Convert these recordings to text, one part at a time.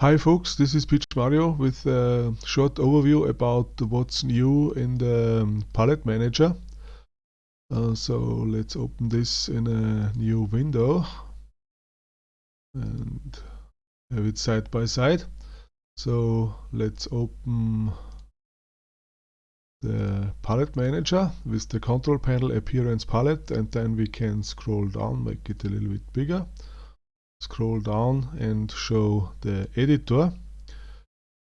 Hi folks, this is Pietsch Mario with a short overview about what's new in the um, palette manager. Uh, so let's open this in a new window and have it side by side. So let's open the palette manager with the control panel appearance palette and then we can scroll down, make it a little bit bigger scroll down and show the editor.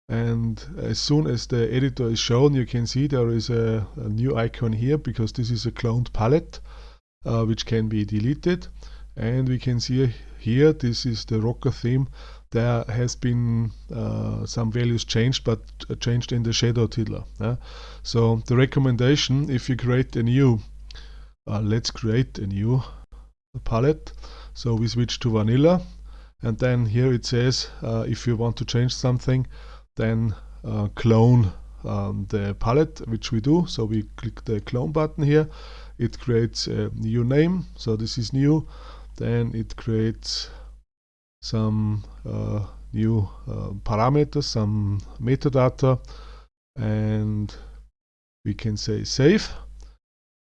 And as soon as the editor is shown you can see there is a, a new icon here because this is a cloned palette uh, which can be deleted. And we can see here this is the rocker theme. There has been uh, some values changed but changed in the shadow tiddler yeah? so the recommendation if you create a new uh, let's create a new palette. So we switch to vanilla and then here it says uh, if you want to change something then uh, clone um, the palette which we do. So we click the clone button here. It creates a new name. So this is new. Then it creates some uh, new uh, parameters some metadata and we can say save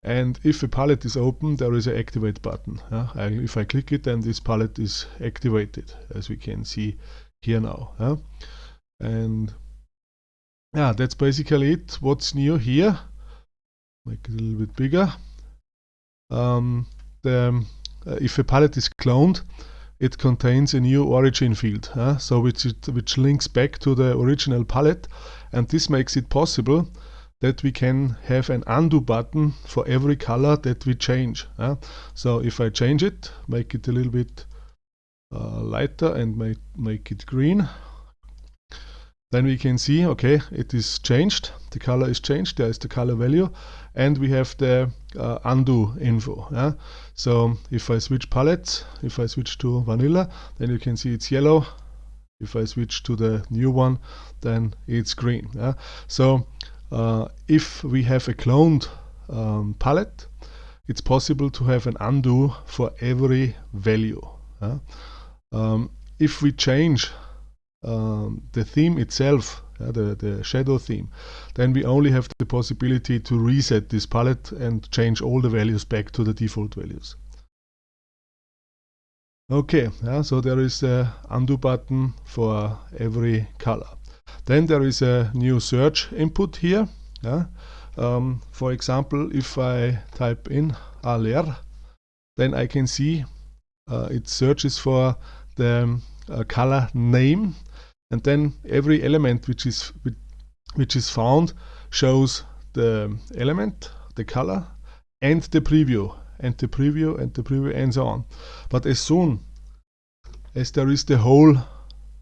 and if a palette is open there is an activate button yeah? I, if I click it then this palette is activated as we can see here now yeah? and yeah that's basically it what's new here make it a little bit bigger um, the, uh, if a palette is cloned it contains a new origin field uh, so which, it, which links back to the original palette and this makes it possible that we can have an undo button for every color that we change. Uh? So if I change it, make it a little bit uh, lighter and make, make it green, then we can see, okay, it is changed, the color is changed, there is the color value, and we have the uh, undo info. So if I switch palettes, if I switch to vanilla, then you can see it's yellow. If I switch to the new one, then it's green. So if we have a cloned um, palette, it's possible to have an undo for every value. Uh, um, if we change um, the theme itself, uh, the, the shadow theme, then we only have the possibility to reset this palette and change all the values back to the default values. Okay, so there is a undo button for every color. Then there is a new search input here. Yeah? Um, for example, if I type in aler, then I can see uh, it searches for the uh, color name and then every element which is which is found shows the element, the color and the preview and the preview and the preview and so on. But as soon as there is the whole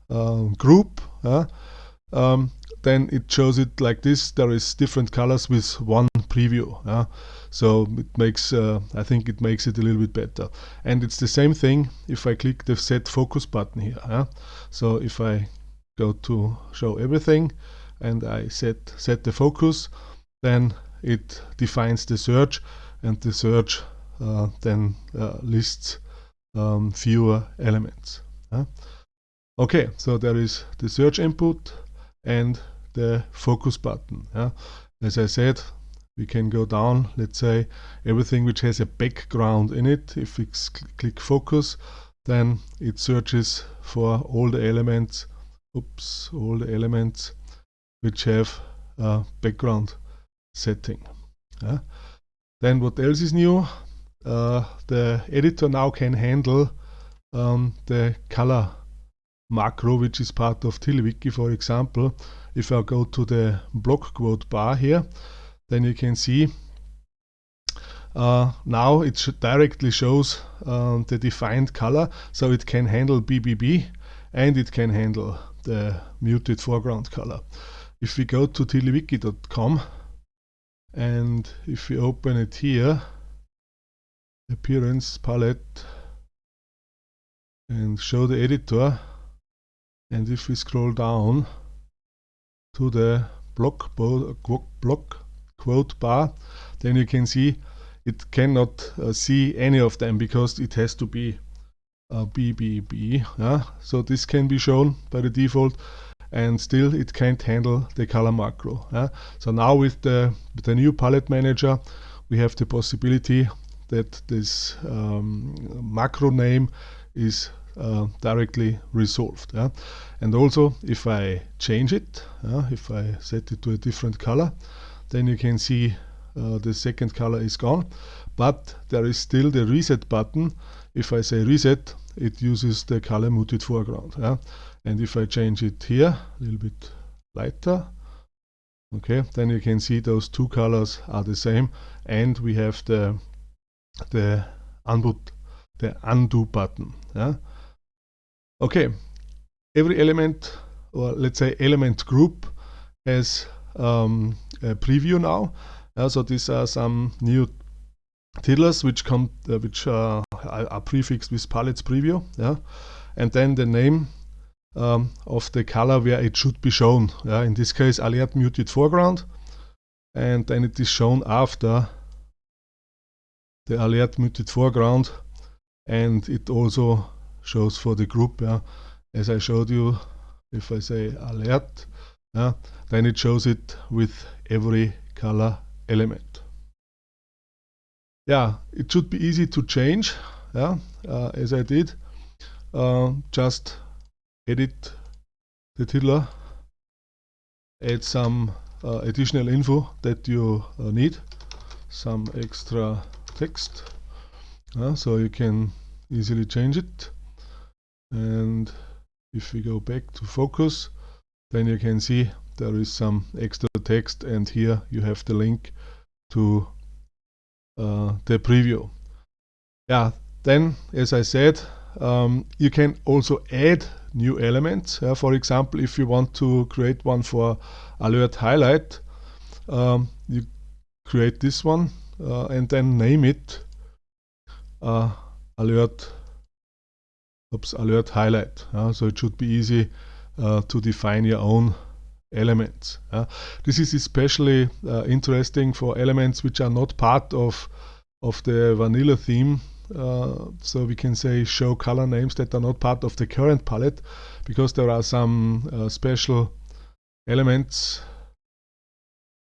uh, group, um, then it shows it like this. There is different colors with one preview. So it makes, uh, I think it makes it a little bit better. And it's the same thing if I click the set focus button here. So if I go to show everything and I set, set the focus, then it defines the search and the search uh, then uh, lists um, fewer elements. Okay, so there is the search input, and the focus button. Yeah? As I said, we can go down, let's say, everything which has a background in it. If we click focus, then it searches for all the elements, oops, all the elements which have a background setting. Yeah? Then what else is new? Uh, the editor now can handle um, the color macro, which is part of TiddlyWiki, for example, if I go to the block quote bar here, then you can see uh, now it directly shows uh, the defined color, so it can handle BBB and it can handle the muted foreground color. If we go to tiddlywiki.com and if we open it here, appearance palette and show the editor, and if we scroll down to the block, block quote bar, then you can see it cannot uh, see any of them because it has to be uh, BBB. Yeah? So this can be shown by the default and still it can't handle the color macro. Yeah? So now with the, with the new palette manager we have the possibility that this um, macro name is uh, directly resolved. Yeah? And also if I change it, if I set it to a different color, then you can see uh, the second color is gone. But there is still the reset button. If I say reset, it uses the color muted foreground. Yeah? And if I change it here, a little bit lighter, okay, then you can see those two colors are the same. And we have the the undo, the undo button. Yeah? Okay, every element, or let's say element group, has um, a preview now. Uh, so these are some new tiddlers which come, uh, which uh, are prefixed with palettes preview. Yeah, and then the name um, of the color where it should be shown. Yeah, in this case, alert muted foreground, and then it is shown after the alert muted foreground, and it also shows for the group. Yeah. As I showed you, if I say alert, yeah, then it shows it with every color element. Yeah, it should be easy to change, yeah, uh, as I did. Uh, just edit the tiddler, add some uh, additional info that you uh, need, some extra text, so you can easily change it and if we go back to focus then you can see there is some extra text and here you have the link to uh, the preview. Yeah then as I said um, you can also add new elements. Uh, for example if you want to create one for alert highlight um, you create this one uh, and then name it uh, alert oops, alert highlight. Uh, so it should be easy uh, to define your own elements. Uh, this is especially uh, interesting for elements which are not part of, of the vanilla theme. Uh, so we can say show color names that are not part of the current palette because there are some uh, special elements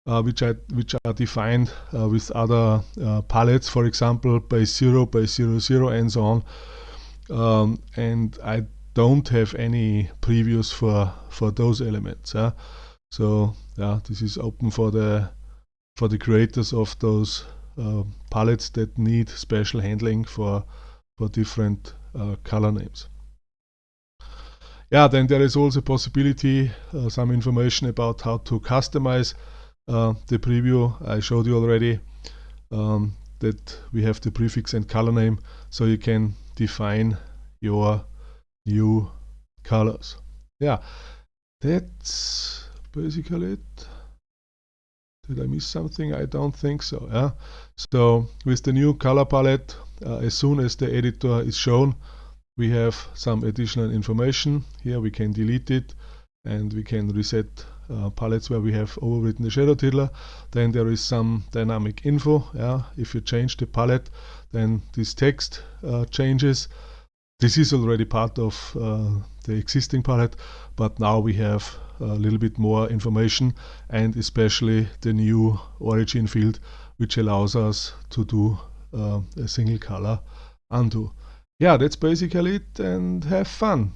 uh, which, are, which are defined uh, with other uh, palettes, for example, base 0, base 0, 0, and so on um, and I don't have any previews for for those elements. So yeah, this is open for the for the creators of those uh, palettes that need special handling for for different uh, color names. Yeah, then there is also possibility, uh, some information about how to customize uh, the preview. I showed you already um, that we have the prefix and color name, so you can define your new colors. Yeah, that's basically it. Did I miss something? I don't think so. Yeah. So with the new color palette, uh, as soon as the editor is shown, we have some additional information. Here we can delete it and we can reset uh, palettes where we have overwritten the shadow tiddler. Then there is some dynamic info. Yeah. If you change the palette, then this text uh, changes. This is already part of uh, the existing palette, but now we have a little bit more information and especially the new origin field, which allows us to do uh, a single color undo. Yeah, that's basically it and have fun.